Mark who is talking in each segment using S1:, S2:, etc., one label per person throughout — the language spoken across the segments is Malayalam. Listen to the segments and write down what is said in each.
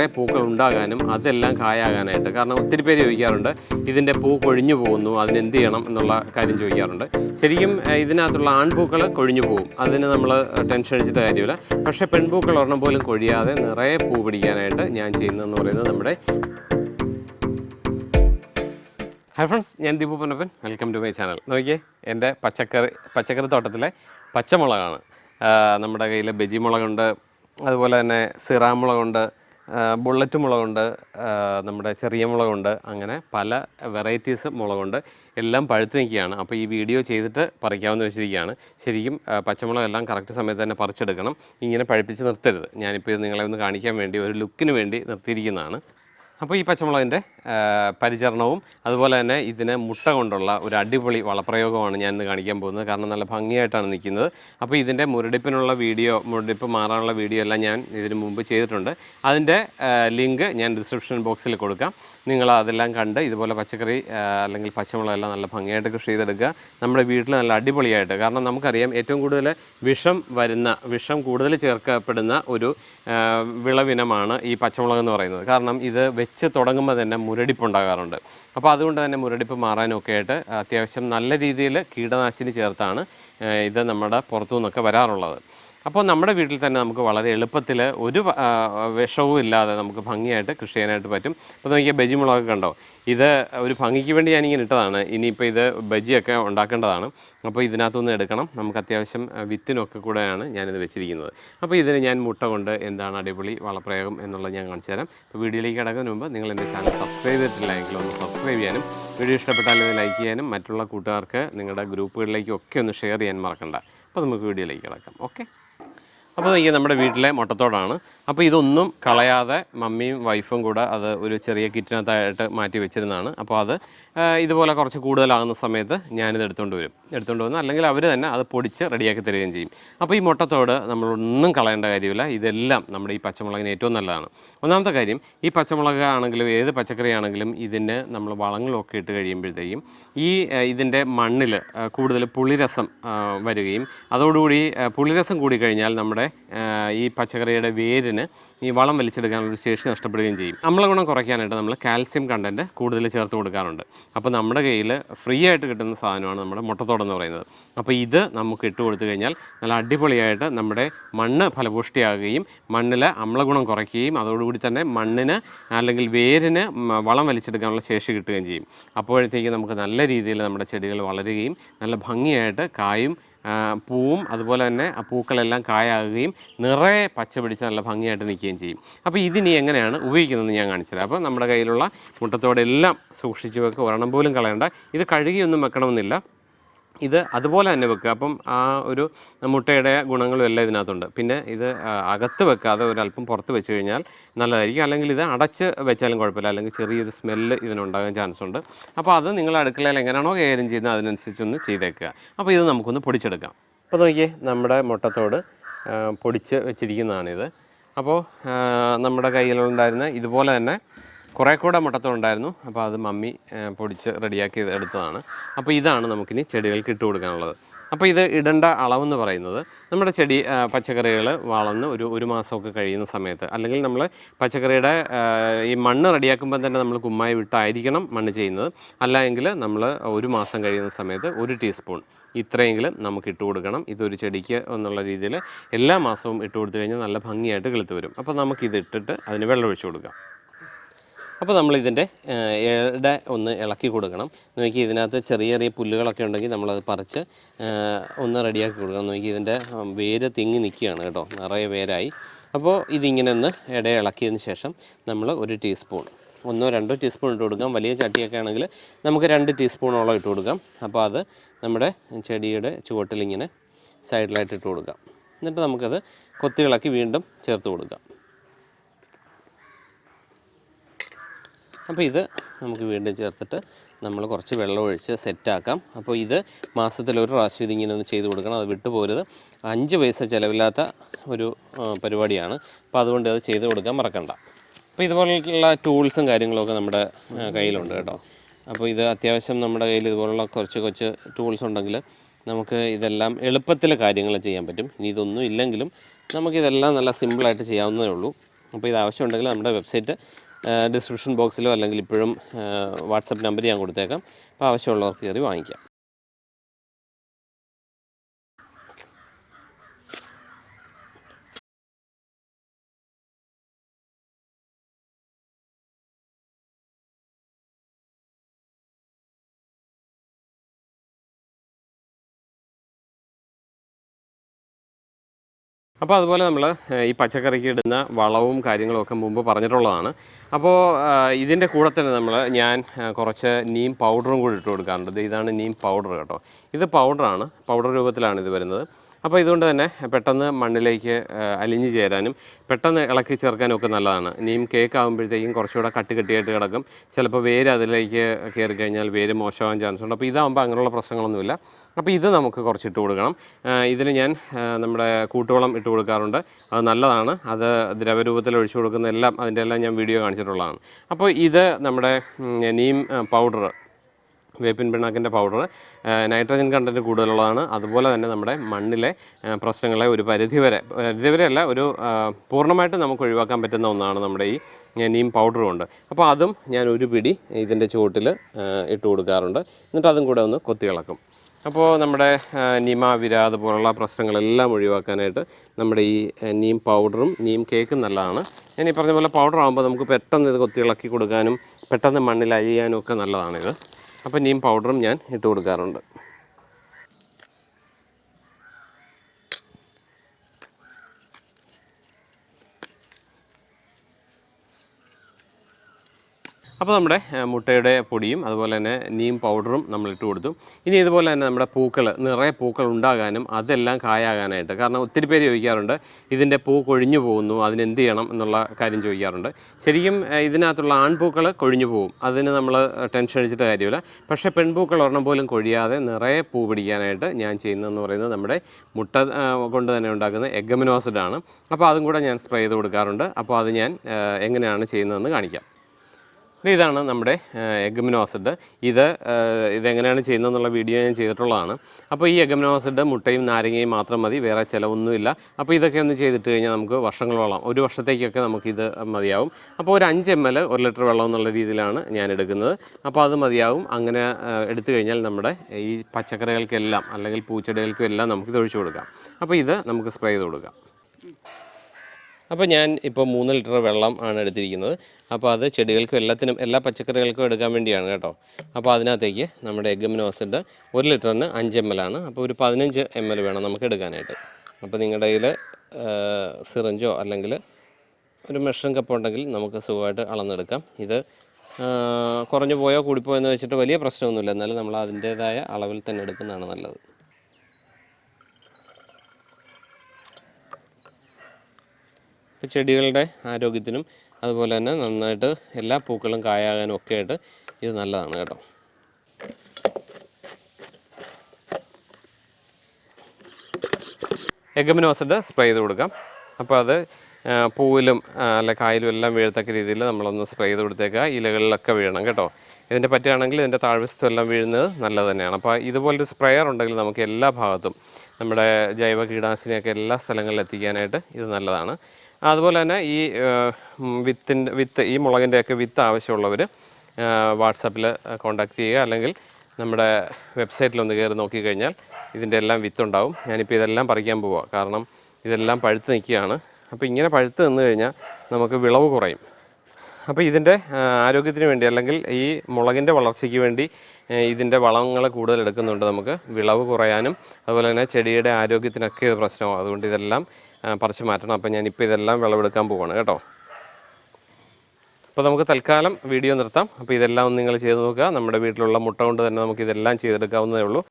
S1: നിറയെ പൂക്കൾ ഉണ്ടാകാനും അതെല്ലാം കായാകാനായിട്ട്. കാരണം ഒത്തിരി പേര് ചോദിക്കാറുണ്ട് ഇതിന്റെ പൂ കൊഴിഞ്ഞു പോകുന്നു അതിന് എന്ത് ചെയ്യണം എന്നുള്ള കാര്യം ചോദിക്കാറുണ്ട്. ശരിക്കും ഇതിനകത്തുള്ള ആൺപൂക്കൾ കൊഴിഞ്ഞു പോകും. അതിന് നമ്മൾ ടെൻഷൻ അടിച്ചിട്ട് കാര്യമില്ല. പക്ഷേ പെൺപൂക്കൾ ഒരെണ്ണം പോലും കൊഴിയാതെ നിറയെ പൂ പിടിക്കാനായിട്ട് ഞാൻ ചെയ്യുന്നതെന്ന് പറയുന്നത് നമ്മുടെ ഹായ് ഫ്രണ്ട്സ് ഞാൻ Deepu Ponnappan. Welcome to my channel നോക്കിയേ എന്റെ പച്ചക്കറി പച്ചക്കറി തോട്ടത്തിലെ പച്ചമുളകാണ്. നമ്മുടെ കയ്യിൽ ബജി മുളകുണ്ട് അതുപോലെ തന്നെ സിറാ മുളകുണ്ട് ആ, ബുള്ളറ്റ് മുളകുണ്ട് നമ്മുടെ ചെറിയ മുളകുണ്ട് അങ്ങനെ പല വെറൈറ്റീസ് മുളകുണ്ട്. എല്ലാം പഴുത്ത് നിൽക്കുകയാണ്. അപ്പോൾ ഈ വീഡിയോ ചെയ്തിട്ട് പറിക്കാമെന്ന് വെച്ചിരിക്കുകയാണ്. ശരിക്കും പച്ചമുളക് എല്ലാം കറക്റ്റ് സമയത്ത് തന്നെ പറിച്ചെടുക്കണം. ഇങ്ങനെ പഴുപ്പിച്ച് നിർത്തരുത്. ഞാനിപ്പോൾ ഇത് നിങ്ങളെ ഒന്ന് കാണിക്കാൻ വേണ്ടി ഒരു ലുക്കിന് വേണ്ടി നിർത്തിയിരിക്കുന്നതാണ്. അപ്പോൾ ഈ പച്ചമുളകിന്റെ പരിചരണവും അതുപോലെ തന്നെ ഇതിനെ മുട്ട കൊണ്ടുള്ള ഒരു അടിപൊളി വളപ്രയോഗമാണ് ഞാൻ ഇന്ന് കാണിക്കാൻ പോകുന്നത്. കാരണം നല്ല ഭംഗിയായിട്ടാണ് നിൽക്കുന്നത്. അപ്പോൾ ഇതിന്റെ മുരടിപ്പിനുള്ള വീഡിയോ മുരടിപ്പ് മാറാനുള്ള വീഡിയോ എല്ലാം ഞാൻ ഇതിന് മുമ്പ് ചെയ്തിട്ടുണ്ട്. അതിന്റെ ലിങ്ക് ഞാൻ ഡിസ്ക്രിപ്ഷൻ ബോക്സിൽ കൊടുക്കാം. നിങ്ങൾ അതെല്ലാം കണ്ട് ഇതുപോലെ പച്ചക്കറി അല്ലെങ്കിൽ പച്ചമുളകെല്ലാം നല്ല ഭംഗിയായിട്ട് കൃഷി ചെയ്തെടുക്കുക. നമ്മുടെ വീട്ടിൽ നല്ല അടിപൊളിയായിട്ട് കാരണം നമുക്കറിയാം ഏറ്റവും കൂടുതൽ വിഷം വരുന്ന വിഷം കൂടുതൽ ചേർക്കപ്പെടുന്ന ഒരു വിളവിനമാണ് ഈ പച്ചമുളക് എന്ന് പറയുന്നത്. കാരണം ഇത് വെച്ച് തുടങ്ങുമ്പോൾ തന്നെ മുരടിപ്പുണ്ടാകാറുണ്ട് അപ്പോൾ അതുകൊണ്ട് തന്നെ മുരടിപ്പ് മാറാനൊക്കെ ആയിട്ട് അത്യാവശ്യം നല്ല രീതിയിൽ കീടനാശിനി ചേർത്താണ് ഇത് നമ്മുടെ പുറത്തു നിന്നൊക്കെ വരാറുള്ളത്. അപ്പോൾ നമ്മുടെ വീട്ടിൽ തന്നെ നമുക്ക് വളരെ എളുപ്പത്തിൽ ഒരു വിഷവും ഇല്ലാതെ നമുക്ക് ഭംഗിയായിട്ട് കൃഷി ചെയ്യാനായിട്ട് പറ്റും. അപ്പോൾ നോക്കിയാൽ ബജി മുളക് കണ്ടോ? ഇത് ഒരു ഭംഗിക്ക് വേണ്ടി ഞാനിങ്ങനെ ഇട്ടതാണ്. ഇനിയിപ്പോൾ ഇത് ബജിയൊക്കെ ഉണ്ടാക്കേണ്ടതാണ്. അപ്പോൾ ഇതിനകത്തുനിന്ന് എടുക്കണം. നമുക്ക് അത്യാവശ്യം വിത്തിനൊക്കെ കൂടെയാണ് ഞാനിത് വെച്ചിരിക്കുന്നത്. അപ്പോൾ ഇതിന് ഞാൻ മുട്ട കൊണ്ട് എന്താണ് അടിപൊളി വളപ്രയോഗം എന്നുള്ളത് ഞാൻ കാണിച്ചു തരാം. അപ്പോൾ വീഡിയോയിലേക്ക് കിടക്കുന്നതിന് മുമ്പ് നിങ്ങൾ എന്റെ ചാനൽ സബ്സ്ക്രൈബ് ചെയ്തിട്ടില്ല എങ്കിൽ ഒന്ന് സബ്സ്ക്രൈബ് ചെയ്യാനും വീഡിയോ ഇഷ്ടപ്പെട്ടാൽ ഇത് ലൈക്ക് ചെയ്യാനും മറ്റുള്ള കൂട്ടുകാർക്ക് നിങ്ങളുടെ ഗ്രൂപ്പുകളിലേക്കും ഒക്കെ ഒന്ന് ഷെയർ ചെയ്യാൻ മറക്കണ്ട. അപ്പോൾ നമുക്ക് വീഡിയോയിലേക്ക് കിടക്കാം. ഓക്കെ? അപ്പോൾ ഈ നമ്മുടെ വീട്ടിലെ മുട്ടത്തോടാണ്. അപ്പോൾ ഇതൊന്നും കളയാതെ മമ്മിയും വൈഫും കൂടെ അത് ഒരു ചെറിയ കിറ്റിനകത്തായിട്ട് മാറ്റി വെച്ചിരുന്നതാണ്. അപ്പോൾ അത് ഇതുപോലെ കുറച്ച് കൂടുതലാകുന്ന സമയത്ത് ഞാനിത് എടുത്തുകൊണ്ട് വരും. എടുത്തുകൊണ്ട് വന്ന് അല്ലെങ്കിൽ അവർ തന്നെ അത് പൊടിച്ച് റെഡിയാക്കി തരികയും ചെയ്യും. അപ്പോൾ ഈ മുട്ടത്തോട് നമ്മളൊന്നും കളയേണ്ട കാര്യമില്ല. ഇതെല്ലാം നമ്മുടെ ഈ പച്ചമുളകിന് ഏറ്റവും നല്ലതാണ്. ഒന്നാമത്തെ കാര്യം ഈ പച്ചമുളക് ആണെങ്കിലും ഏത് പച്ചക്കറി ആണെങ്കിലും ഇതിന് നമ്മൾ വളങ്ങളൊക്കെ ഇട്ട് കഴിയുമ്പോഴത്തേക്കും ഈ ഇതിന്റെ മണ്ണിൽ കൂടുതൽ പുളിരസം വരികയും അതോടുകൂടി പുളിരസം കൂടിക്കഴിഞ്ഞാൽ നമ്മുടെ ഈ പച്ചക്കറിയുടെ വേരിന് ഈ വളം വലിച്ചെടുക്കാനുള്ള ഒരു ശേഷി നഷ്ടപ്പെടുകയും ചെയ്യും. നമ്മളെ ഗുണം കുറയ്ക്കാനായിട്ട് നമ്മൾ കാൽസ്യം കണ്ടന്റ് കൂടുതൽ ചേർത്ത് കൊടുക്കാറുണ്ട്. അപ്പോൾ നമ്മുടെ കയ്യിൽ ഫ്രീ ആയിട്ട് കിട്ടുന്ന സാധനമാണ് നമ്മുടെ മുട്ടത്തോടെന്ന് പറയുന്നത്. അപ്പോൾ ഇത് നമുക്ക് ഇട്ട് കൊടുത്തു കഴിഞ്ഞാൽ നല്ല അടിപൊളിയായിട്ട് നമ്മുടെ മണ്ണ് ഫലപുഷ്ടിയാകുകയും മണ്ണിലെ അമ്ലഗുണം കുറയ്ക്കുകയും അതോടുകൂടി തന്നെ മണ്ണിന് അല്ലെങ്കിൽ വേരിന് വളം വലിച്ചെടുക്കാനുള്ള ശേഷി കിട്ടുകയും ചെയ്യും. അപ്പോഴത്തേക്ക് നമുക്ക് നല്ല രീതിയിൽ നമ്മുടെ ചെടികൾ വളരുകയും നല്ല ഭംഗിയായിട്ട് കായും പൂവും അതുപോലെ തന്നെ ആ പൂക്കളെല്ലാം കായാകുകയും നിറയെ പച്ച പിടിച്ച് നല്ല ഭംഗിയായിട്ട് നിൽക്കുകയും ചെയ്യും. അപ്പോൾ ഇതിനി എങ്ങനെയാണ് ഉപയോഗിക്കുന്നതെന്ന് ഞാൻ കാണിച്ചത് അപ്പോൾ നമ്മുടെ കയ്യിലുള്ള മുട്ടത്തോടെല്ലാം സൂക്ഷിച്ച് വെക്കുക. ഒരെണ്ണം പോലും കളയണ്ട. ഇത് കഴുകിയൊന്നും വെക്കണമെന്നില്ല. ഇത് അതുപോലെ തന്നെ വെക്കുക. അപ്പം ആ ഒരു മുട്ടയുടെ ഗുണങ്ങളും എല്ലാം ഇതിനകത്തുണ്ട്. പിന്നെ ഇത് അകത്ത് വെക്കാതെ ഒരല്പം പുറത്ത് വെച്ച് കഴിഞ്ഞാൽ നല്ലതായിരിക്കും. അല്ലെങ്കിൽ ഇത് അടച്ച് വെച്ചാലും കുഴപ്പമില്ല. അല്ലെങ്കിൽ ചെറിയൊരു സ്മെല്ല് ഇതിനുണ്ടാകാൻ ചാൻസ് ഉണ്ട്. അപ്പോൾ അത് നിങ്ങൾ അടുക്കളയിൽ എങ്ങനെയാണോ കൈകാര്യം ചെയ്യുന്നത് അതിനനുസരിച്ചൊന്ന് ചെയ്തേക്കുക. അപ്പോൾ ഇത് നമുക്കൊന്ന് പൊടിച്ചെടുക്കാം. അപ്പോൾ നോക്കിയേ നമ്മുടെ മുട്ടത്തോട് പൊടിച്ച് വെച്ചിരിക്കുന്നതാണിത്. അപ്പോൾ നമ്മുടെ കയ്യിലുണ്ടായിരുന്ന ഇതുപോലെ തന്നെ കുറേ കൂടെ മുട്ടത്തുണ്ടായിരുന്നു അപ്പോൾ അത് മമ്മി പൊടിച്ച് റെഡിയാക്കി എടുത്തതാണ്. അപ്പോൾ ഇതാണ് നമുക്കിനി ചെടികൾക്ക് ഇട്ട് കൊടുക്കാനുള്ളത്. അപ്പോൾ ഇത് ഇടേണ്ട അളവെന്ന് പറയുന്നത് നമ്മുടെ ചെടി പച്ചക്കറികൾ വളർന്ന് ഒരു ഒരു മാസമൊക്കെ കഴിയുന്ന സമയത്ത് അല്ലെങ്കിൽ നമ്മൾ പച്ചക്കറിയുടെ ഈ മണ്ണ് റെഡിയാക്കുമ്പോൾ തന്നെ നമ്മൾ കുമ്മായി വിട്ടായിരിക്കണം മണ്ണ് ചെയ്യുന്നത്. അല്ല എങ്കിൽ നമ്മൾ ഒരു മാസം കഴിയുന്ന സമയത്ത് ഒരു ടീസ്പൂൺ ഇത്രയെങ്കിലും നമുക്ക് ഇട്ട് കൊടുക്കണം. ഇതൊരു ചെടിക്ക് എന്നുള്ള രീതിയിൽ എല്ലാ മാസവും ഇട്ട് കൊടുത്തു കഴിഞ്ഞാൽ നല്ല ഭംഗിയായിട്ട് കിളുത്ത് വരും. അപ്പോൾ നമുക്കിത് ഇട്ടിട്ട് അതിന് വെള്ളം കൊടുക്കാം. അപ്പോൾ നമ്മൾ ഇതിന്റെ ഇട ഒന്ന് ഇളക്കി കൊടുക്കണം. നോക്കി ഇതിനകത്ത് ചെറിയ ചെറിയ പുല്ലുകളൊക്കെ ഉണ്ടെങ്കിൽ നമ്മളത് പറിച്ച് ഒന്ന് റെഡിയാക്കി കൊടുക്കണം. നോക്കി ഇതിന്റെ വേര് തിങ്ങി നിൽക്കുകയാണ് കേട്ടോ. നിറയെ വേരായി. അപ്പോൾ ഇതിങ്ങനെ ഒന്ന് ഇട ഇളക്കിയതിന് ശേഷം നമ്മൾ ഒരു ടീസ്പൂൺ ഒന്നോ രണ്ടോ ടീസ്പൂൺ ഇട്ട് കൊടുക്കാം. വലിയ ചട്ടിയൊക്കെ ആണെങ്കിൽ നമുക്ക് രണ്ട് ടീസ്പൂണോളം ഇട്ട് കൊടുക്കാം. അപ്പോൾ അത് നമ്മുടെ ചെടിയുടെ ചുവട്ടിലിങ്ങനെ സൈഡിലായിട്ട് ഇട്ട് കൊടുക്കാം. എന്നിട്ട് നമുക്കത് കൊത്തികളാക്കി വീണ്ടും ചേർത്ത് കൊടുക്കാം. അപ്പോൾ ഇത് നമുക്ക് വീണ്ടും ചേർത്തിട്ട് നമ്മൾ കുറച്ച് വെള്ളം ഒഴിച്ച് സെറ്റാക്കാം അപ്പോൾ ഇത് മാസത്തിൽ ഒരു പ്രാവശ്യം ഇതിങ്ങനെ ഒന്ന് ചെയ്ത് കൊടുക്കണം. അത് വിട്ടുപോരുത് അഞ്ച് പൈസ ചിലവില്ലാത്ത ഒരു പരിപാടിയാണ്. അപ്പോൾ അതുകൊണ്ട് അത് ചെയ്ത് കൊടുക്കാൻ മറക്കണ്ട. അപ്പോൾ ഇതുപോലുള്ള ടൂൾസും കാര്യങ്ങളൊക്കെ നമ്മുടെ കയ്യിലുണ്ട് കേട്ടോ. അപ്പോൾ ഇത് അത്യാവശ്യം നമ്മുടെ കയ്യിൽ ഇതുപോലുള്ള കുറച്ച് കുറച്ച് ടൂൾസ് ഉണ്ടെങ്കിൽ നമുക്ക് ഇതെല്ലാം എളുപ്പത്തിൽ കാര്യങ്ങൾ ചെയ്യാൻ പറ്റും. ഇനി ഇതൊന്നും ഇല്ലെങ്കിലും നമുക്കിതെല്ലാം നല്ല സിമ്പിളായിട്ട് ചെയ്യാവുന്നതേ ഉള്ളൂ. അപ്പോൾ ഇത് ആവശ്യമുണ്ടെങ്കിൽ നമ്മുടെ വെബ്സൈറ്റ് ഡിസ്ക്രിപ്ഷൻ ബോക്സിലോ അല്ലെങ്കിൽ ഇപ്പോഴും വാട്സപ്പ് നമ്പർ ഞാൻ കൊടുത്തേക്കാം. അപ്പോൾ ആവശ്യമുള്ളവർക്ക് കയറി വാങ്ങിക്കാം. അപ്പോൾ അതുപോലെ നമ്മൾ ഈ പച്ചക്കറിക്ക് ഇടുന്ന വളവും കാര്യങ്ങളും ഒക്കെ മുമ്പ് പറഞ്ഞിട്ടുള്ളതാണ്. അപ്പോൾ ഇതിന്റെ കൂടെ തന്നെ നമ്മൾ ഞാൻ കുറച്ച് നീം പൗഡറും കൂടി ഇട്ട് കൊടുക്കാറുണ്ട്. ഇതാണ് നീം പൗഡർ കേട്ടോ. ഇത് പൗഡറാണ് പൗഡർ രൂപത്തിലാണ് ഇത് വരുന്നത്. അപ്പോൾ ഇതുകൊണ്ട് തന്നെ പെട്ടെന്ന് മണ്ണിലേക്ക് അലിഞ്ഞ് ചേരാനും പെട്ടെന്ന് ഇളക്കി ചേർക്കാനും ഒക്കെ നല്ലതാണ്. ഇനിയും കേക്ക് ആകുമ്പോഴത്തേക്കും കുറച്ചുകൂടെ കട്ട് കെട്ടിയായിട്ട് കിടക്കും. ചിലപ്പോൾ വേര് അതിലേക്ക് കയറി കഴിഞ്ഞാൽ വേര് മോശമാകാൻ ചാൻസ് ഉണ്ട്. അപ്പോൾ ഇതാകുമ്പോൾ അങ്ങനെയുള്ള പ്രശ്നങ്ങളൊന്നുമില്ല. അപ്പോൾ ഇത് നമുക്ക് കുറച്ച് ഇട്ട് കൊടുക്കണം ഇതിന് ഞാൻ നമ്മുടെ കൂട്ടുവളം ഇട്ട് കൊടുക്കാറുണ്ട്. അത് നല്ലതാണ്. അത് ദ്രവരൂപത്തിൽ ഒഴിച്ചു കൊടുക്കുന്ന എല്ലാം അതിന്റെ എല്ലാം ഞാൻ വീഡിയോ കാണിച്ചിട്ടുള്ളതാണ്. അപ്പോൾ ഇത് നമ്മുടെ നീം പൗഡർ വേപ്പിൻ പിണ്ണാക്കിന്റെ പൗഡർ നൈട്രജൻ കണ്ടന്റ് കൂടുതലുള്ളതാണ്. അതുപോലെ തന്നെ നമ്മുടെ മണ്ണിലെ പ്രശ്നങ്ങളെ ഒരു പരിധിവരെ പരിധിവരെ അല്ല ഒരു പൂർണമായിട്ട് നമുക്ക് ഒഴിവാക്കാൻ പറ്റുന്ന ഒന്നാണ് നമ്മുടെ ഈ നീം പൗഡറും ഉണ്ട്. അപ്പോൾ അതും ഞാൻ ഒരു പിടി ഇതിന്റെ ചുവട്ടിൽ ഇട്ട് കൊടുക്കാറുണ്ട്. എന്നിട്ട് അതും കൂടെ ഒന്ന് കൊത്തി ഇളക്കും. അപ്പോൾ നമ്മുടെ നിമ വിര അതുപോലുള്ള പ്രശ്നങ്ങളെല്ലാം ഒഴിവാക്കാനായിട്ട് നമ്മുടെ ഈ നീം പൗഡറും നീം കേക്കും നല്ലതാണ്. ഞാൻ ഈ പറഞ്ഞ പോലെ പൗഡർ ആകുമ്പോൾ നമുക്ക് പെട്ടെന്ന് ഇത് കൊത്തി ഇളക്കി കൊടുക്കാനും പെട്ടെന്ന് മണ്ണിൽ അഴിയാനും ഒക്കെ നല്ലതാണിത്. അപ്പോൾ നീം പൗഡറും ഞാൻ ഇട്ട് കൊടുക്കാറുണ്ട്. അപ്പോൾ നമ്മുടെ മുട്ടയുടെ പൊടിയും അതുപോലെ തന്നെ നീം പൗഡറും നമ്മൾ ഇട്ട് കൊടുത്തു. ഇനി ഇതുപോലെ തന്നെ നമ്മുടെ പൂക്കൾ നിറയെ പൂക്കൾ ഉണ്ടാകാനും അതെല്ലാം കായാകാനായിട്ട് കാരണം ഒത്തിരി പേര് ചോദിക്കാറുണ്ട് ഇതിന്റെ പൂ കൊഴിഞ്ഞു പോകുന്നു അതിനെന്ത് ചെയ്യണം എന്നുള്ള കാര്യം ചോദിക്കാറുണ്ട്. ശരിക്കും ഇതിനകത്തുള്ള ആൺപൂക്കൾ കൊഴിഞ്ഞു പോകും അതിന് നമ്മൾ ടെൻഷൻ അടിച്ചിട്ട് കാര്യമില്ല. പക്ഷേ പെൺപൂക്കൾ ഒരെണ്ണം പോലും കൊഴിയാതെ നിറയെ പൂ പിടിക്കാനായിട്ട് ഞാൻ ചെയ്യുന്നതെന്ന് പറയുന്നത് നമ്മുടെ മുട്ട കൊണ്ട് തന്നെ ഉണ്ടാക്കുന്ന എഗമിനോസിഡാണ് അപ്പോൾ അതും കൂടെ ഞാൻ സ്പ്രേ ചെയ്ത് കൊടുക്കാറുണ്ട്. അപ്പോൾ അത് ഞാൻ എങ്ങനെയാണ് ചെയ്യുന്നതെന്ന് കാണിക്കാം. ഇതാണ് നമ്മുടെ എഗമിനോസിഡ് ഇത് ഇതെങ്ങനെയാണ് ചെയ്യുന്നതെന്നുള്ള വീഡിയോ ഞാൻ ചെയ്തിട്ടുള്ളതാണ്. അപ്പോൾ ഈ എഗമിനോസിഡ് മുട്ടയും നാരങ്ങയും മാത്രം മതി വേറെ ചിലവൊന്നുമില്ല. അപ്പോൾ ഇതൊക്കെ ഒന്ന് ചെയ്തിട്ട് കഴിഞ്ഞാൽ നമുക്ക് വർഷങ്ങളോളം ഒരു വർഷത്തേക്കൊക്കെ നമുക്കിത് മതിയാവും. അപ്പോൾ ഒരു അഞ്ച് എം എൽ ഒരു ലിറ്റർ വെള്ളം എന്നുള്ള രീതിയിലാണ് ഞാൻ എടുക്കുന്നത്. അപ്പോൾ അത് മതിയാവും. അങ്ങനെ എടുത്തു കഴിഞ്ഞാൽ നമ്മുടെ ഈ പച്ചക്കറികൾക്കെല്ലാം അല്ലെങ്കിൽ പൂച്ചെടികൾക്കും എല്ലാം ഇത് ഒഴിച്ചു കൊടുക്കാം. അപ്പോൾ ഇത് നമുക്ക് സ്പ്രേ ചെയ്ത് കൊടുക്കാം. അപ്പോൾ ഞാൻ ഇപ്പോൾ മൂന്ന് ലിറ്റർ വെള്ളം ആണ് എടുത്തിരിക്കുന്നത്. അപ്പോൾ അത് ചെടികൾക്കും എല്ലാത്തിനും എല്ലാ പച്ചക്കറികൾക്കും എടുക്കാൻ വേണ്ടിയാണ് കേട്ടോ. അപ്പോൾ അതിനകത്തേക്ക് നമ്മുടെ എഗ്ഗമിനോസിഡ് ഒരു ലിറ്ററിന് അഞ്ച് എം എൽ ആണ്. അപ്പോൾ ഒരു പതിനഞ്ച് എം എൽ വേണം നമുക്ക് എടുക്കാനായിട്ട്. അപ്പോൾ നിങ്ങളുടെ കയ്യിൽ സിറിഞ്ചോ അല്ലെങ്കിൽ ഒരു മെഷറിംഗ് കപ്പ് ഉണ്ടെങ്കിൽ നമുക്ക് സുഖമായിട്ട് അളന്നെടുക്കാം. ഇത് കുറഞ്ഞു പോയോ കൂടിപ്പോയോ എന്ന് വെച്ചിട്ട് വലിയ പ്രശ്നമൊന്നുമില്ല. എന്നാലും നമ്മൾ അതിന്റേതായ അളവിൽ തന്നെ എടുക്കുന്നതാണ് നല്ലത്. ചെടികളുടെ ആരോഗ്യത്തിനും അതുപോലെ തന്നെ നന്നായിട്ട് എല്ലാ പൂക്കളും കായാകാനും ഒക്കെ ആയിട്ട് ഇത് നല്ലതാണ് കേട്ടോ. എഗമിനോസിന്റെ സ്പ്രേ ചെയ്ത് കൊടുക്കാം. അപ്പോൾ അത് പൂവിലും അല്ലെ കായലും എല്ലാം വീഴത്തക്ക രീതിയിൽ നമ്മളൊന്ന് സ്പ്രേ ചെയ്ത് കൊടുത്തേക്കുക ഇലകളിലൊക്കെ വീഴണം കേട്ടോ. ഇതിന്റെ പറ്റുകയാണെങ്കിൽ ഇതിന്റെ താഴ്വശത്തും എല്ലാം വീഴുന്നത് നല്ലത് തന്നെയാണ്. അപ്പോൾ ഇതുപോലൊരു സ്പ്രേയർ ഉണ്ടെങ്കിൽ നമുക്ക് എല്ലാ ഭാഗത്തും നമ്മുടെ ജൈവ കീടനാശിനിയൊക്കെ എല്ലാ സ്ഥലങ്ങളിലും എത്തിക്കാനായിട്ട് ഇത് നല്ലതാണ്. അതുപോലെ തന്നെ ഈ വിത്തിന്റെ വിത്ത് ഈ മുളകിന്റെയൊക്കെ വിത്ത് ആവശ്യമുള്ളവർ വാട്സാപ്പിൽ കോൺടാക്ട് ചെയ്യുക. അല്ലെങ്കിൽ നമ്മുടെ വെബ്സൈറ്റിൽ ഒന്ന് കയറി നോക്കിക്കഴിഞ്ഞാൽ ഇതിന്റെ എല്ലാം വിത്തുണ്ടാവും. ഞാനിപ്പോൾ ഇതെല്ലാം പറിക്കാൻ പോവുക കാരണം ഇതെല്ലാം പഴുത്ത് നിൽക്കുകയാണ്. അപ്പോൾ ഇങ്ങനെ പഴുത്ത് നിന്ന് കഴിഞ്ഞാൽ നമുക്ക് വിളവ് കുറയും. അപ്പോൾ ഇതിന്റെ ആരോഗ്യത്തിന് വേണ്ടി അല്ലെങ്കിൽ ഈ മുളകിന്റെ വളർച്ചയ്ക്ക് വേണ്ടി ഇതിന്റെ വളങ്ങൾ കൂടുതൽ എടുക്കുന്നുണ്ട് നമുക്ക്. വിളവ് കുറയാനും അതുപോലെ തന്നെ ചെടിയുടെ ആരോഗ്യത്തിനൊക്കെ ഇത് പ്രശ്നമാകും അതുകൊണ്ട് ഇതെല്ലാം പറിച്ച് മാറ്റണം. അപ്പോൾ ഞാനിപ്പോൾ ഇതെല്ലാം വിളവെടുക്കാൻ പോവാണ് കേട്ടോ. അപ്പോൾ നമുക്ക് തൽക്കാലം വീഡിയോ നിർത്താം. അപ്പോൾ ഇതെല്ലാം നിങ്ങൾ ചെയ്ത് നോക്കുക. നമ്മുടെ വീട്ടിലുള്ള മുട്ട കൊണ്ട് തന്നെ നമുക്ക് ഇതെല്ലാം ചെയ്തെടുക്കാവുന്നതേ ഉള്ളൂ.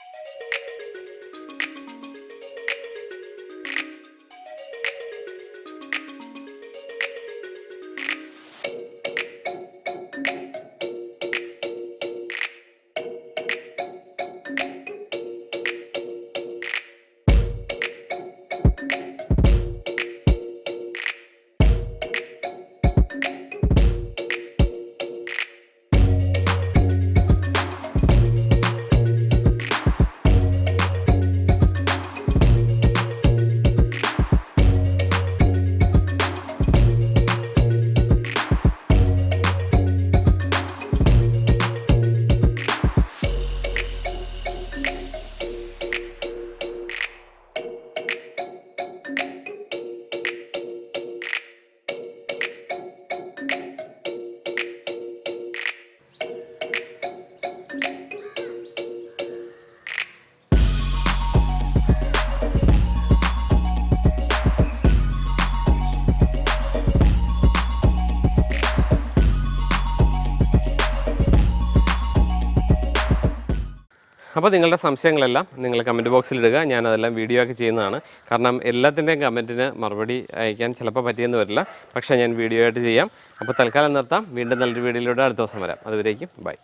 S1: അപ്പോൾ നിങ്ങളുടെ സംശയങ്ങളെല്ലാം നിങ്ങൾ കമന്റ് ബോക്സിൽ ഇടുക. ഞാൻ അതെല്ലാം വീഡിയോ ഒക്കെ ചെയ്യുന്നതാണ്. കാരണം എല്ലാത്തിന്റെയും കമന്റിന് മറുപടി അയക്കാൻ ചിലപ്പോൾ പറ്റിയെന്ന് വരില്ല. പക്ഷേ ഞാൻ വീഡിയോ ആയിട്ട് ചെയ്യാം. അപ്പോൾ തൽക്കാലം നിർത്താം. വീണ്ടും നല്ലൊരു വീഡിയോയിലൂടെ അടുത്ത ദിവസം വരാം. അതുവരേക്കും ബൈ